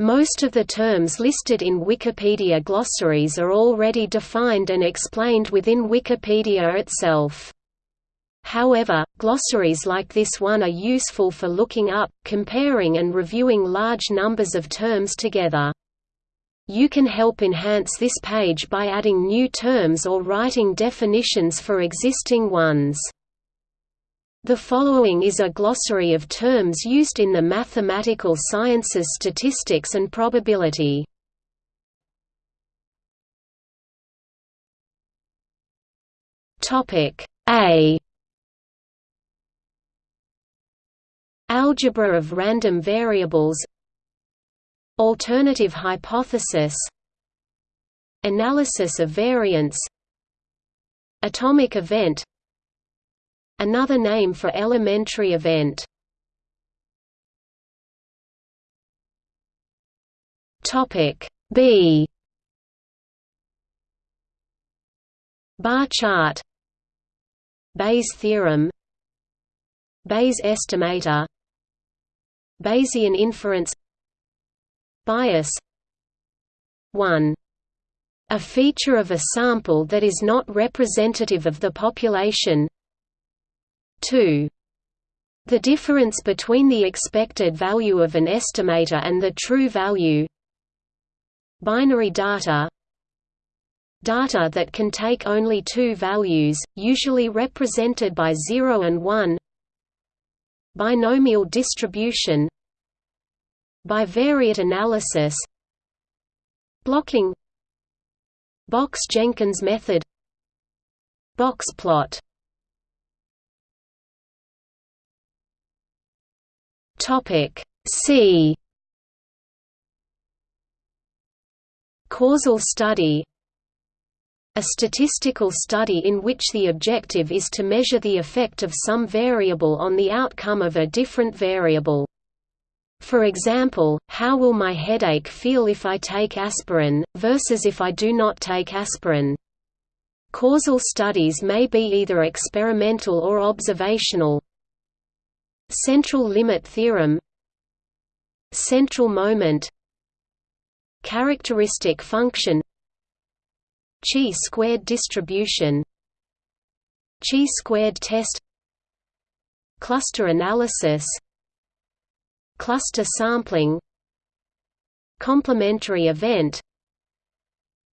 Most of the terms listed in Wikipedia glossaries are already defined and explained within Wikipedia itself. However, glossaries like this one are useful for looking up, comparing and reviewing large numbers of terms together. You can help enhance this page by adding new terms or writing definitions for existing ones. The following is a glossary of terms used in the mathematical sciences statistics and probability. A. Algebra of random variables. Alternative hypothesis. Analysis of variance. Atomic event Another name for elementary event. Topic B. Bar chart. Bayes theorem. Bayes estimator. Bayesian inference. Bias. 1. A feature of a sample that is not representative of the population 2. The difference between the expected value of an estimator and the true value. Binary data. Data that can take only two values, usually represented by 0 and 1 Binomial distribution. Bivariate analysis. Blocking. Box-Jenkins method. Box plot Topic C Causal study A statistical study in which the objective is to measure the effect of some variable on the outcome of a different variable. For example, how will my headache feel if I take aspirin, versus if I do not take aspirin? Causal studies may be either experimental or observational. Central limit theorem Central moment Characteristic function Chi-squared distribution Chi-squared test Cluster analysis cluster sampling complementary event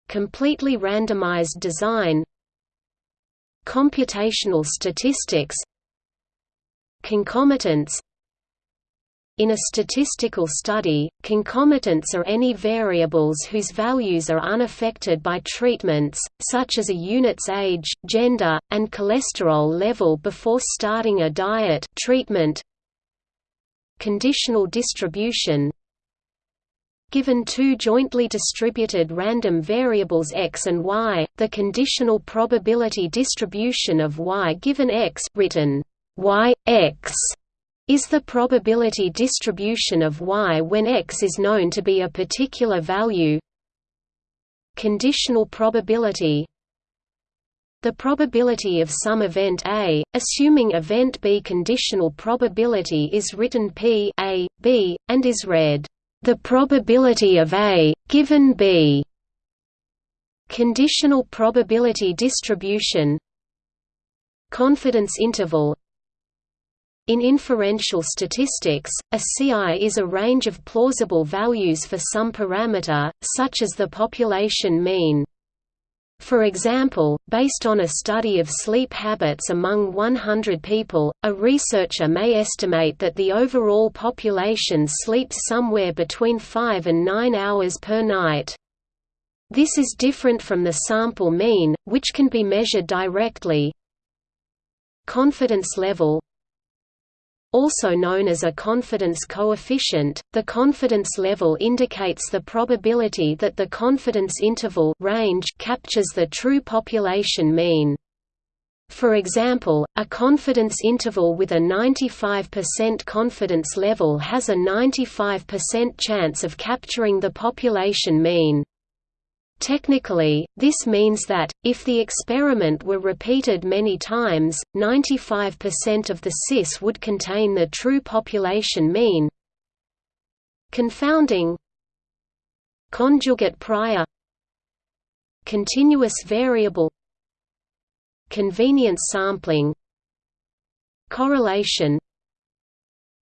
completely randomized design computational statistics concomitants. In a statistical study, concomitants are any variables whose values are unaffected by treatments, such as a unit's age, gender, and cholesterol level before starting a diet treatment, conditional distribution. Given two jointly distributed random variables x and y, the conditional probability distribution of y given x written y x is the probability distribution of y when x is known to be a particular value. Conditional probability the probability of some event A, assuming event B conditional probability is written P A, B, and is read, "...the probability of A, given B." Conditional probability distribution Confidence interval in inferential statistics, a CI is a range of plausible values for some parameter, such as the population mean. For example, based on a study of sleep habits among 100 people, a researcher may estimate that the overall population sleeps somewhere between 5 and 9 hours per night. This is different from the sample mean, which can be measured directly. Confidence level also known as a confidence coefficient, the confidence level indicates the probability that the confidence interval range captures the true population mean. For example, a confidence interval with a 95% confidence level has a 95% chance of capturing the population mean. Technically, this means that, if the experiment were repeated many times, 95% of the CIS would contain the true population mean. Confounding. Conjugate prior. Continuous variable. Convenience sampling. Correlation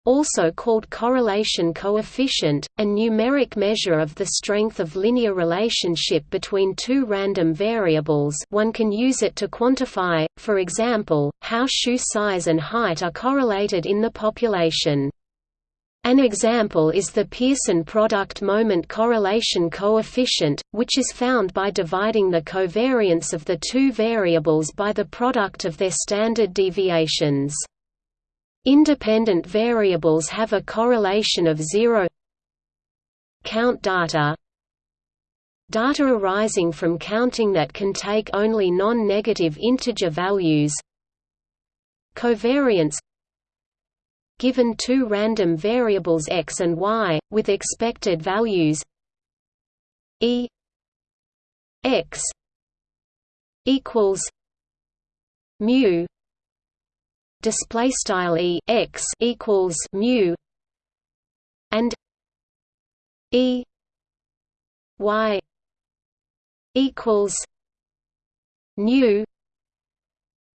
also called correlation coefficient, a numeric measure of the strength of linear relationship between two random variables one can use it to quantify, for example, how shoe size and height are correlated in the population. An example is the Pearson product moment correlation coefficient, which is found by dividing the covariance of the two variables by the product of their standard deviations. Independent variables have a correlation of zero. Count data. Data arising from counting that can take only non-negative integer values. Covariance. Given two random variables x and y, with expected values. E. X. Equals. Mu display style e x equals mu and e y equals nu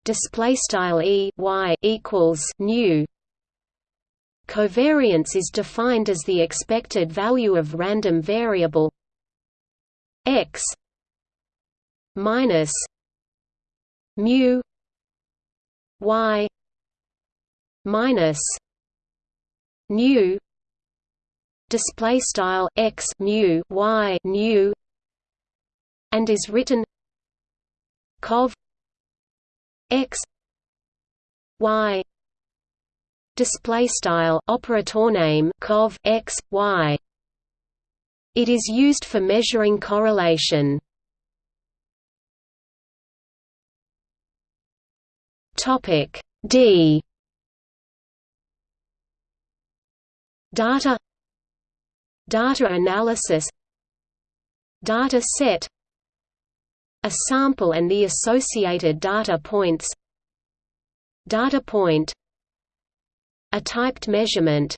display style e y equals nu. Covariance is defined as the expected value of random variable x minus mu y minus nu display style x mu y nu and is written cov x y display style operator name cov x y. It is used for measuring correlation. Topic d Data Data analysis Data set A sample and the associated data points Data point A typed measurement.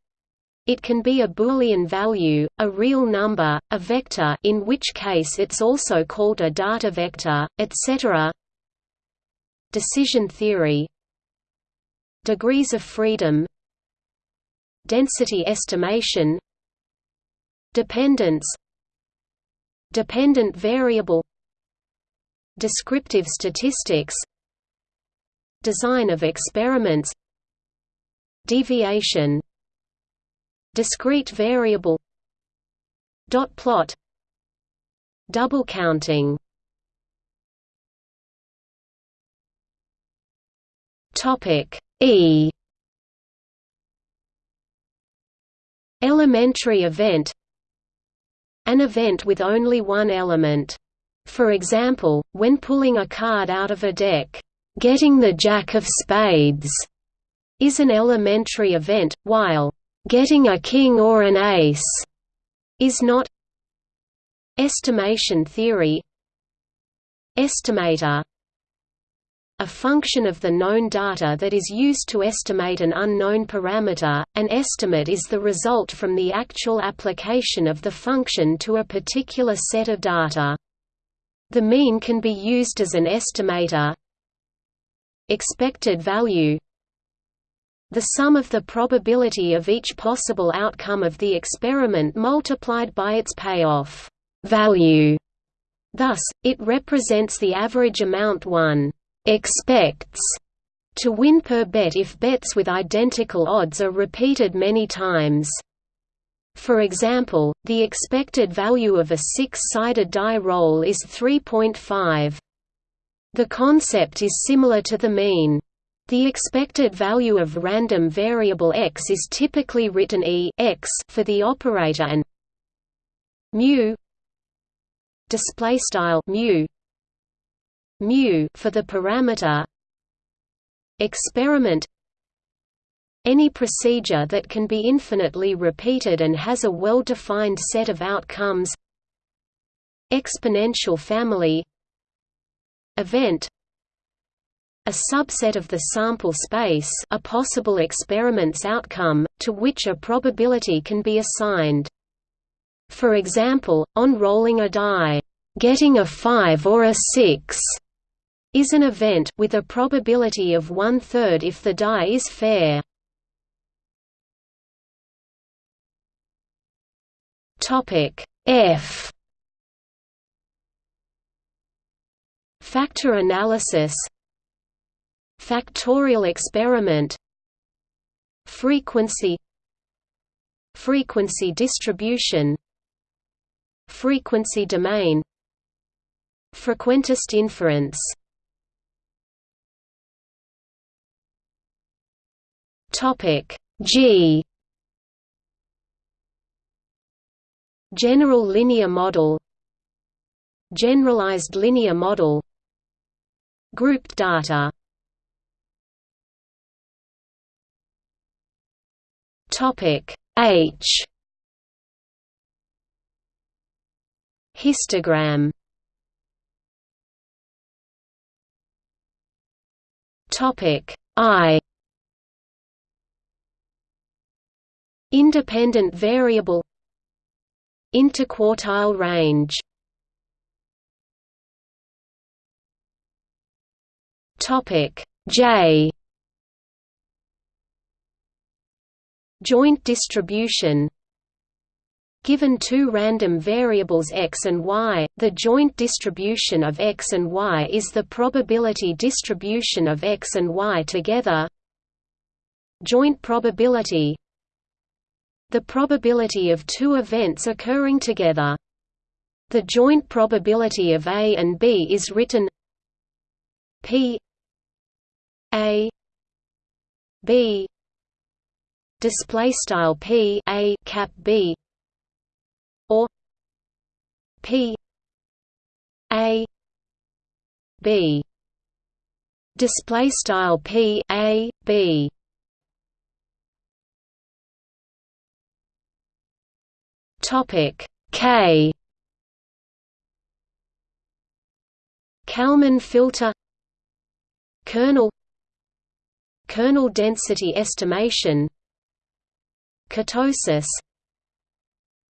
It can be a Boolean value, a real number, a vector in which case it's also called a data vector, etc. Decision theory. Degrees of freedom density estimation dependence dependent variable descriptive statistics design of experiments deviation discrete variable dot plot double counting. Topic e Elementary event An event with only one element. For example, when pulling a card out of a deck, "...getting the jack of spades", is an elementary event, while, "...getting a king or an ace", is not. Estimation theory. Estimator a function of the known data that is used to estimate an unknown parameter. An estimate is the result from the actual application of the function to a particular set of data. The mean can be used as an estimator. Expected value the sum of the probability of each possible outcome of the experiment multiplied by its payoff value. Thus, it represents the average amount one expects to win per bet if bets with identical odds are repeated many times. For example, the expected value of a six-sided die roll is 3.5. The concept is similar to the mean. The expected value of random variable x is typically written e x for the operator and mu display style mu mu for the parameter. Experiment. Any procedure that can be infinitely repeated and has a well-defined set of outcomes. Exponential family. Event. A subset of the sample space a possible experiment's outcome, to which a probability can be assigned. For example, on rolling a die, getting a 5 or a 6 is an event with a probability of one-third if the die is fair. F. Factor analysis. Factorial experiment. Frequency. Frequency distribution. Frequency domain. Frequentist inference Topic. G. General linear model. Generalized linear model. Grouped data. Topic. H. Histogram. Topic. I Independent variable Interquartile range. Topic J. Joint distribution. Given two random variables x and y, the joint distribution of x and y is the probability distribution of x and y together. Joint probability the probability of two events occurring together. The joint probability of A and B is written P A B display style P A cap B or P A B display style P A B Topic. K. Kalman filter kernel kernel density estimation kurtosis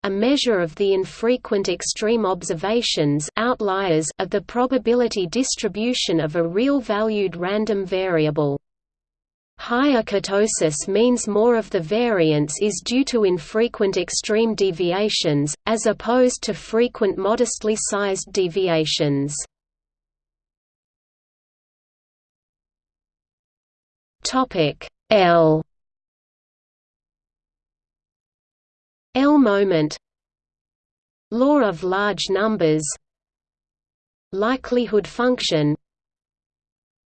a measure of the infrequent extreme observations outliers of the probability distribution of a real-valued random variable Higher kurtosis means more of the variance is due to infrequent extreme deviations, as opposed to frequent modestly sized deviations. L. L moment. Law of large numbers. Likelihood function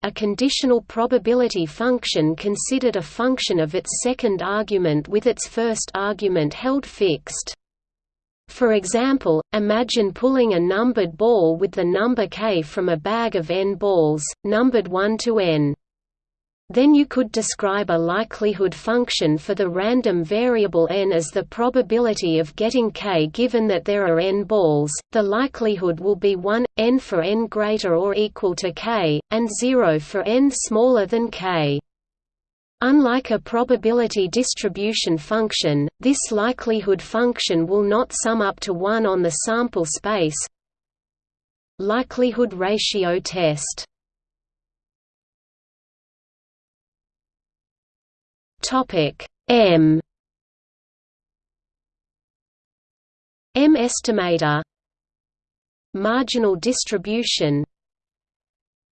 a conditional probability function considered a function of its second argument with its first argument held fixed. For example, imagine pulling a numbered ball with the number k from a bag of n balls, numbered 1 to n. Then you could describe a likelihood function for the random variable n as the probability of getting k given that there are n balls, the likelihood will be 1, n for n greater or equal to k, and 0 for n smaller than k. Unlike a probability distribution function, this likelihood function will not sum up to 1 on the sample space. Likelihood ratio test Topic M. M estimator. Marginal distribution.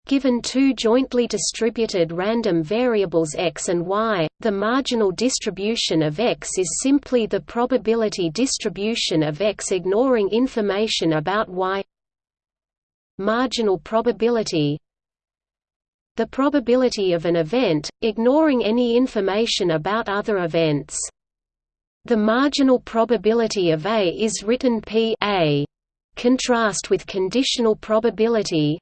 Given two jointly distributed random variables x and y, the marginal distribution of x is simply the probability distribution of x ignoring information about y. Marginal probability the probability of an event, ignoring any information about other events. The marginal probability of A is written P A. Contrast with conditional probability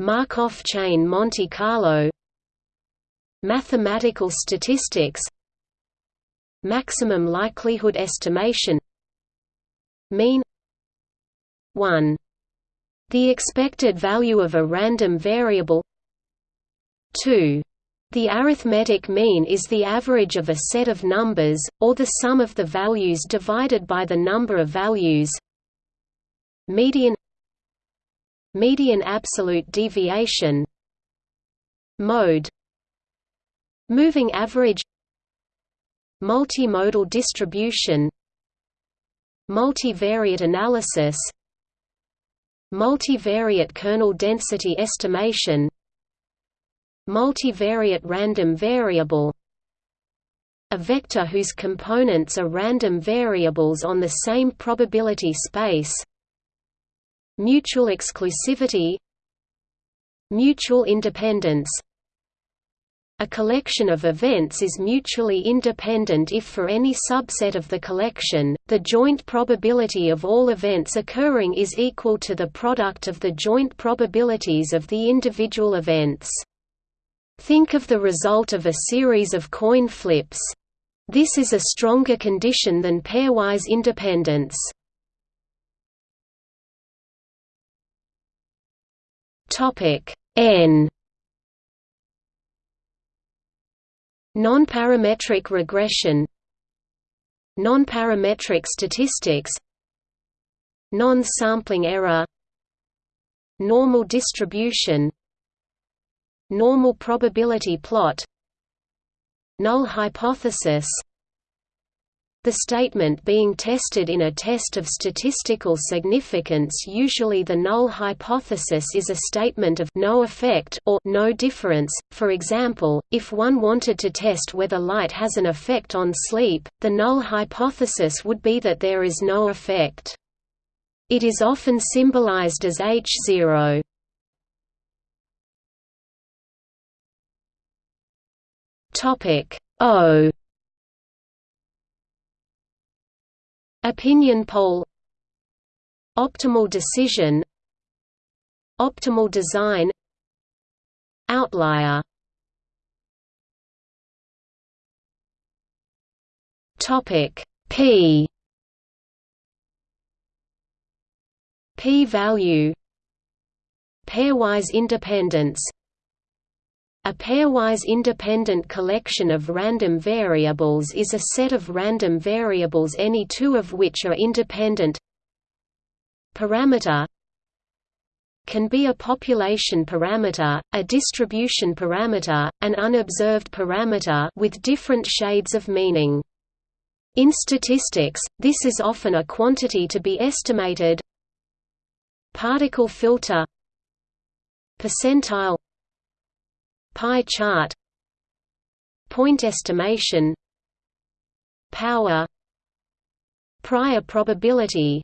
Markov chain Monte Carlo Mathematical statistics Maximum likelihood estimation Mean 1. The expected value of a random variable 2. The arithmetic mean is the average of a set of numbers, or the sum of the values divided by the number of values. Median Median absolute deviation Mode Moving average Multimodal distribution Multivariate analysis Multivariate kernel density estimation Multivariate random variable A vector whose components are random variables on the same probability space Mutual exclusivity Mutual independence a collection of events is mutually independent if for any subset of the collection, the joint probability of all events occurring is equal to the product of the joint probabilities of the individual events. Think of the result of a series of coin flips. This is a stronger condition than pairwise independence. Topic N. Non-parametric regression. Non-parametric statistics. Non-sampling error. Normal distribution Normal probability plot Null hypothesis the statement being tested in a test of statistical significance usually the null hypothesis is a statement of no effect or no difference. For example, if one wanted to test whether light has an effect on sleep, the null hypothesis would be that there is no effect. It is often symbolized as H0. Topic. O. Opinion poll. Optimal decision. Optimal design. Outlier. Topic. P. P-value Pairwise independence a pairwise independent collection of random variables is a set of random variables any two of which are independent Parameter can be a population parameter, a distribution parameter, an unobserved parameter with different shades of meaning. In statistics, this is often a quantity to be estimated Particle filter Percentile Pie chart Point estimation Power Prior probability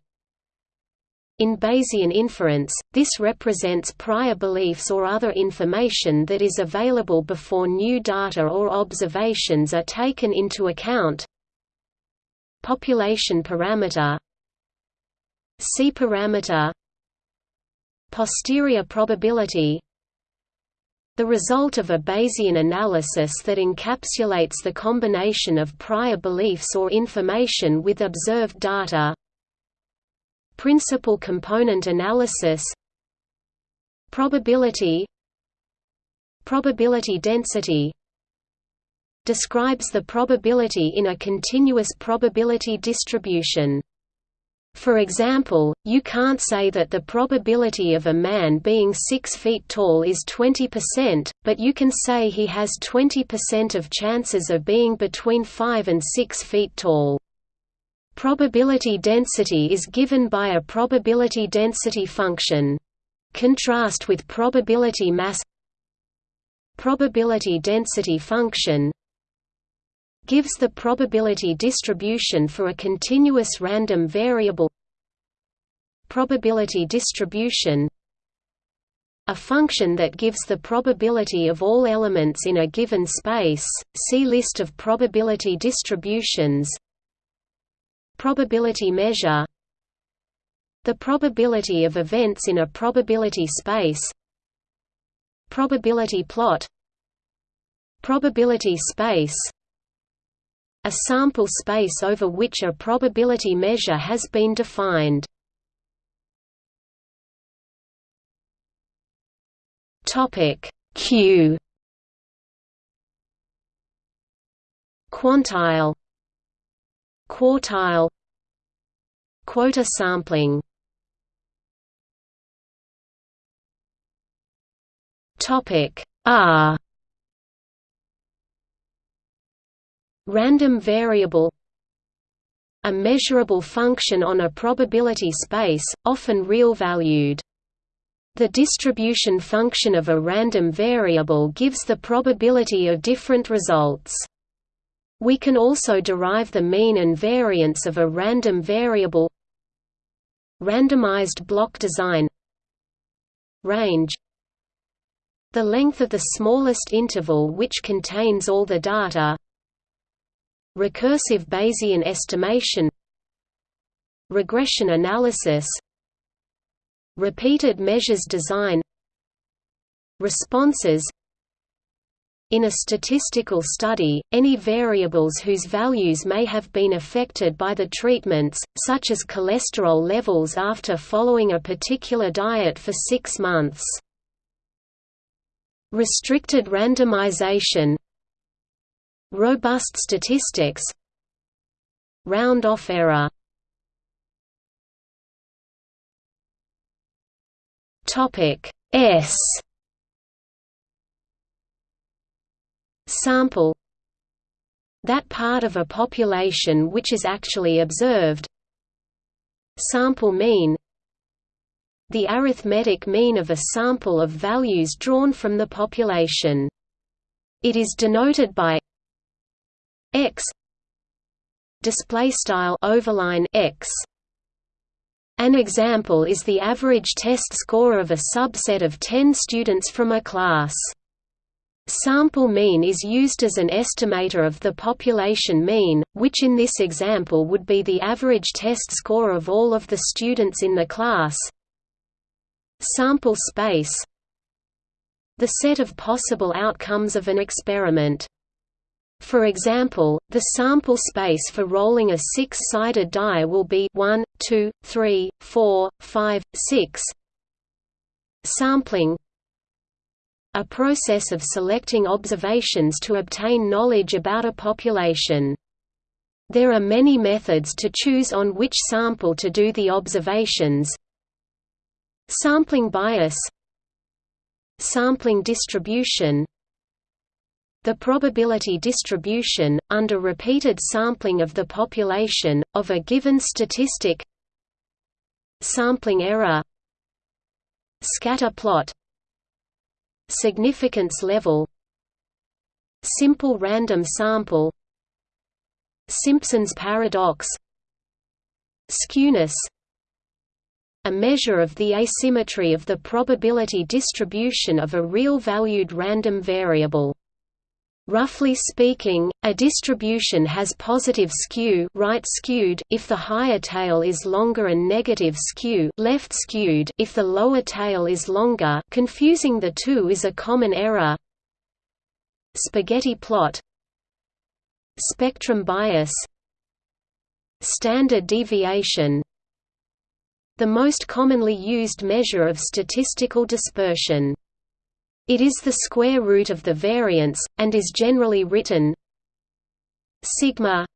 in Bayesian inference, this represents prior beliefs or other information that is available before new data or observations are taken into account. Population parameter see parameter Posterior probability the result of a Bayesian analysis that encapsulates the combination of prior beliefs or information with observed data. Principal component analysis Probability Probability density. Describes the probability in a continuous probability distribution for example, you can't say that the probability of a man being 6 feet tall is 20%, but you can say he has 20% of chances of being between 5 and 6 feet tall. Probability density is given by a probability density function. Contrast with probability mass Probability density function gives the probability distribution for a continuous random variable. Probability distribution a function that gives the probability of all elements in a given space. See list of probability distributions. Probability measure the probability of events in a probability space. Probability plot probability space a sample space over which a probability measure has been defined. Topic Q. Quantile. Quartile. Quota sampling. Topic r random variable a measurable function on a probability space, often real-valued. The distribution function of a random variable gives the probability of different results. We can also derive the mean and variance of a random variable Randomized block design Range The length of the smallest interval which contains all the data Recursive Bayesian estimation Regression analysis Repeated measures design Responses in a statistical study, any variables whose values may have been affected by the treatments, such as cholesterol levels after following a particular diet for six months. Restricted randomization Robust statistics. Round-off error. S. Sample. That part of a population which is actually observed. Sample mean. The arithmetic mean of a sample of values drawn from the population. It is denoted by x display style overline x an example is the average test score of a subset of 10 students from a class Sample mean is used as an estimator of the population mean, which in this example would be the average test score of all of the students in the class. Sample space The set of possible outcomes of an experiment. For example, the sample space for rolling a six-sided die will be 1, 2, 3, 4, 5, 6. Sampling A process of selecting observations to obtain knowledge about a population. There are many methods to choose on which sample to do the observations. Sampling bias Sampling distribution the probability distribution, under repeated sampling of the population, of a given statistic. Sampling error. Scatter plot. Significance level. Simple random sample. Simpson's paradox. Skewness. A measure of the asymmetry of the probability distribution of a real-valued random variable. Roughly speaking, a distribution has positive skew right skewed if the higher tail is longer and negative skew left skewed if the lower tail is longer confusing the two is a common error. Spaghetti plot. Spectrum bias. Standard deviation. The most commonly used measure of statistical dispersion it is the square root of the variance, and is generally written sigma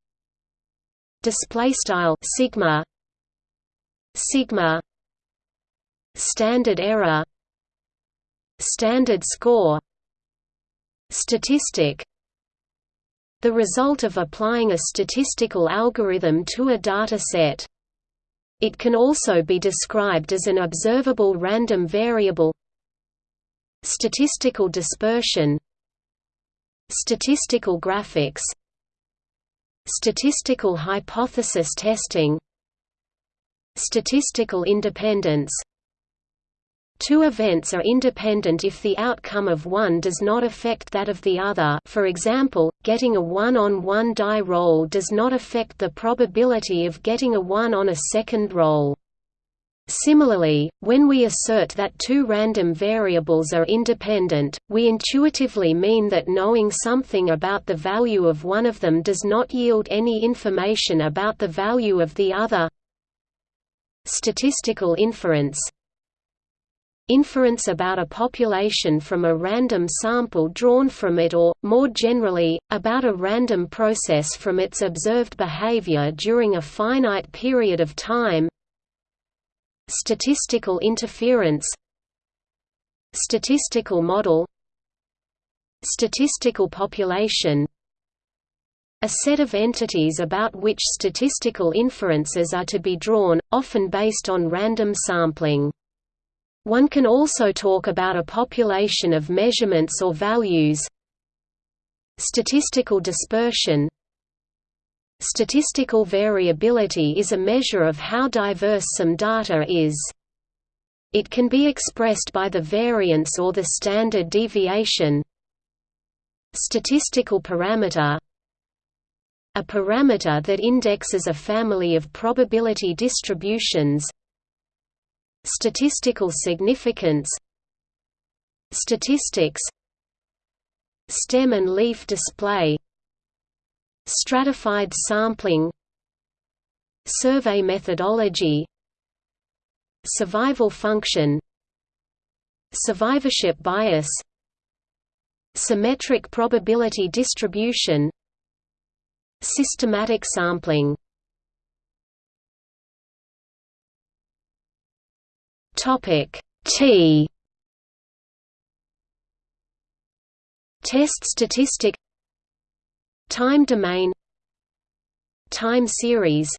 display style sigma sigma standard error standard score statistic the result of applying a statistical algorithm to a data set. It can also be described as an observable random variable Statistical dispersion Statistical graphics Statistical hypothesis testing Statistical independence Two events are independent if the outcome of one does not affect that of the other for example, getting a 1 on 1 die roll does not affect the probability of getting a 1 on a second roll. Similarly, when we assert that two random variables are independent, we intuitively mean that knowing something about the value of one of them does not yield any information about the value of the other. Statistical inference inference about a population from a random sample drawn from it or, more generally, about a random process from its observed behavior during a finite period of time statistical interference statistical model statistical population a set of entities about which statistical inferences are to be drawn, often based on random sampling. One can also talk about a population of measurements or values Statistical dispersion Statistical variability is a measure of how diverse some data is. It can be expressed by the variance or the standard deviation. Statistical parameter. A parameter that indexes a family of probability distributions. Statistical significance. Statistics. Stem and leaf display Stratified sampling Survey methodology Survival function Survivorship bias Symmetric probability distribution Systematic sampling. Topic T. Test statistic Time domain Time series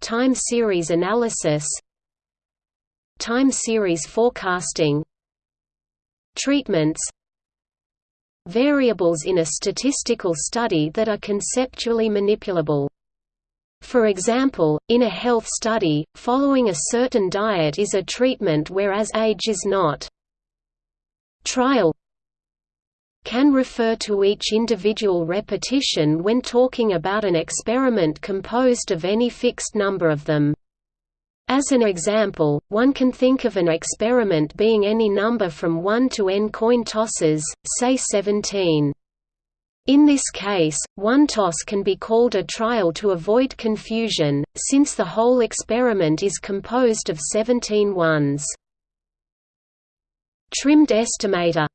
Time series analysis Time series forecasting Treatments variables in a statistical study that are conceptually manipulable. For example, in a health study, following a certain diet is a treatment whereas age is not. Trial can refer to each individual repetition when talking about an experiment composed of any fixed number of them. As an example, one can think of an experiment being any number from 1 to n coin tosses, say 17. In this case, one toss can be called a trial to avoid confusion, since the whole experiment is composed of 17 ones. Trimmed estimator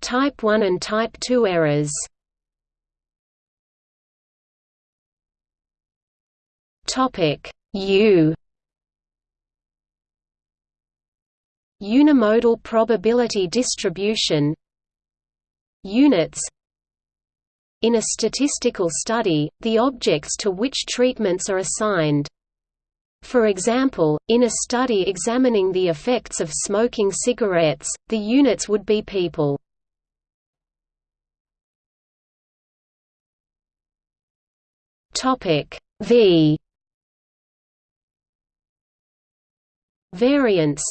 Type 1 and Type 2 errors Topic U Unimodal probability distribution Units In a statistical study, the objects to which treatments are assigned. For example, in a study examining the effects of smoking cigarettes, the units would be people. V. Variance.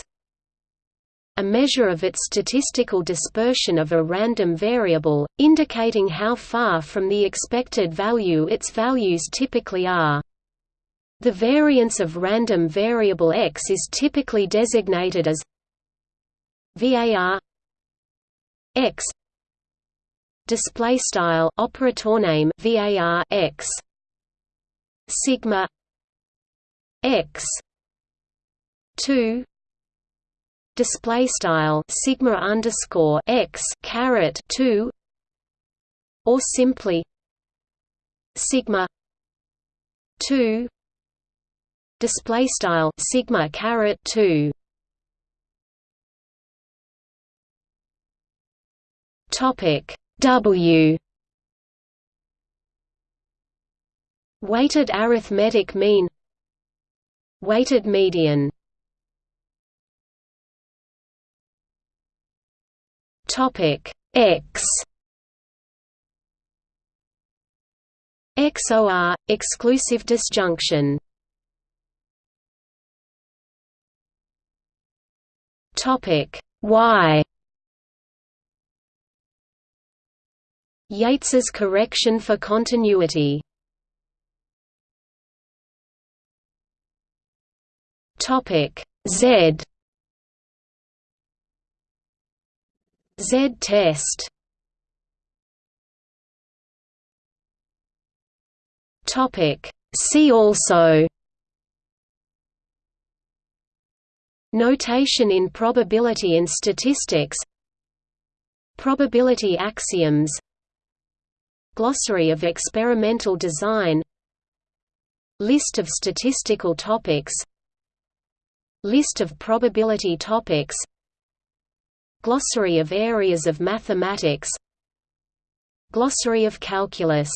A measure of its statistical dispersion of a random variable, indicating how far from the expected value its values typically are. The variance of random variable x is typically designated as var x display style operator name var x sigma x 2 display style sigma underscore x caret 2 or simply sigma 2 display style sigma caret 2 topic w weighted arithmetic mean weighted median Topic X XOR exclusive disjunction. Topic Y Yates's correction for continuity. Topic. Z. Z-test Topic. See also. Notation in probability and statistics. Probability axioms. Glossary of experimental design. List of statistical topics List of probability topics Glossary of areas of mathematics Glossary of calculus